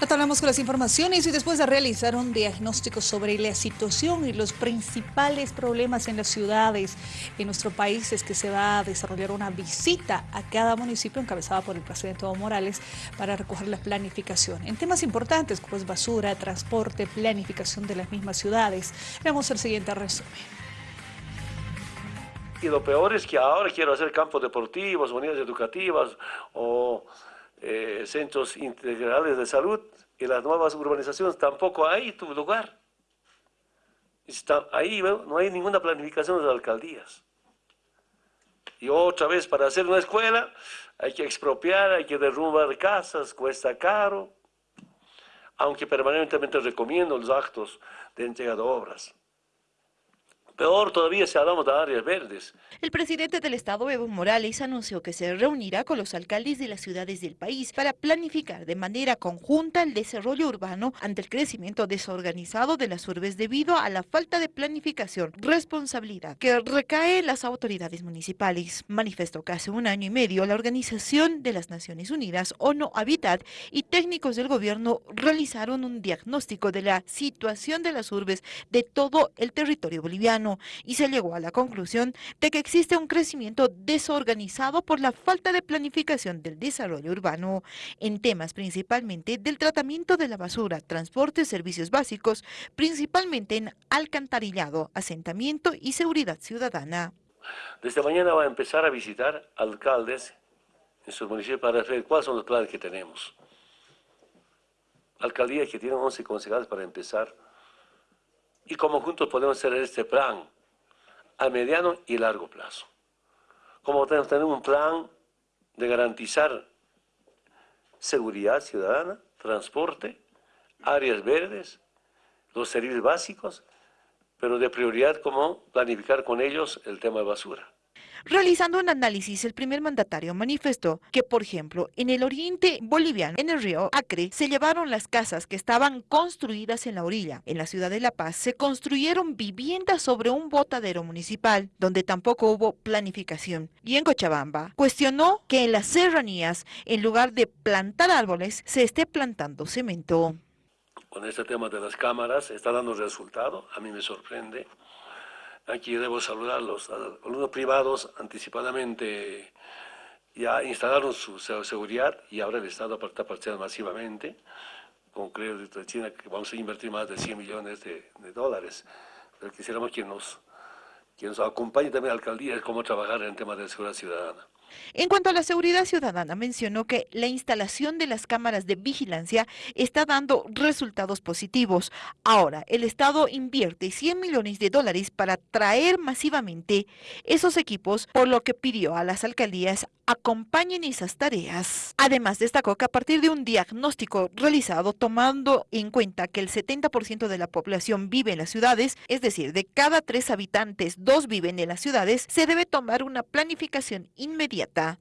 Retornamos con las informaciones y después de realizar un diagnóstico sobre la situación y los principales problemas en las ciudades en nuestro país es que se va a desarrollar una visita a cada municipio encabezada por el presidente Evo Morales para recoger la planificación en temas importantes como es basura, transporte, planificación de las mismas ciudades. Veamos el siguiente resumen. Y lo peor es que ahora quiero hacer campos deportivos, unidades educativas o eh, centros integrales de salud y las nuevas urbanizaciones tampoco hay tu lugar. Está, ahí no hay ninguna planificación de las alcaldías. Y otra vez, para hacer una escuela hay que expropiar, hay que derrumbar casas, cuesta caro, aunque permanentemente recomiendo los actos de entrega de obras. Peor todavía si hablamos de áreas verdes. El presidente del Estado, Evo Morales, anunció que se reunirá con los alcaldes de las ciudades del país para planificar de manera conjunta el desarrollo urbano ante el crecimiento desorganizado de las urbes debido a la falta de planificación, responsabilidad que recae en las autoridades municipales. Manifestó que hace un año y medio la Organización de las Naciones Unidas, ONU Habitat, y técnicos del gobierno realizaron un diagnóstico de la situación de las urbes de todo el territorio boliviano y se llegó a la conclusión de que existe un crecimiento desorganizado por la falta de planificación del desarrollo urbano en temas principalmente del tratamiento de la basura, transporte, servicios básicos, principalmente en alcantarillado, asentamiento y seguridad ciudadana. Desde mañana va a empezar a visitar alcaldes en sus municipios para ver cuáles son los planes que tenemos. Alcaldías que tienen 11 concejales para empezar y cómo juntos podemos hacer este plan a mediano y largo plazo. Cómo tener un plan de garantizar seguridad ciudadana, transporte, áreas verdes, los servicios básicos, pero de prioridad cómo planificar con ellos el tema de basura. Realizando un análisis, el primer mandatario manifestó que, por ejemplo, en el oriente boliviano, en el río Acre, se llevaron las casas que estaban construidas en la orilla. En la ciudad de La Paz se construyeron viviendas sobre un botadero municipal, donde tampoco hubo planificación. Y en Cochabamba, cuestionó que en las serranías, en lugar de plantar árboles, se esté plantando cemento. Con este tema de las cámaras está dando resultado, a mí me sorprende. Aquí debo saludar a los alumnos privados anticipadamente ya instalaron su seguridad y ahora el Estado está participando masivamente con crédito de China que vamos a invertir más de 100 millones de, dólares. Pero quisiéramos que nos, que nos acompañe también la alcaldía en cómo trabajar en el tema de seguridad ciudadana. En cuanto a la seguridad ciudadana, mencionó que la instalación de las cámaras de vigilancia está dando resultados positivos. Ahora, el Estado invierte 100 millones de dólares para traer masivamente esos equipos, por lo que pidió a las alcaldías acompañen esas tareas. Además, destacó que a partir de un diagnóstico realizado tomando en cuenta que el 70% de la población vive en las ciudades, es decir, de cada tres habitantes, dos viven en las ciudades, se debe tomar una planificación inmediata Greta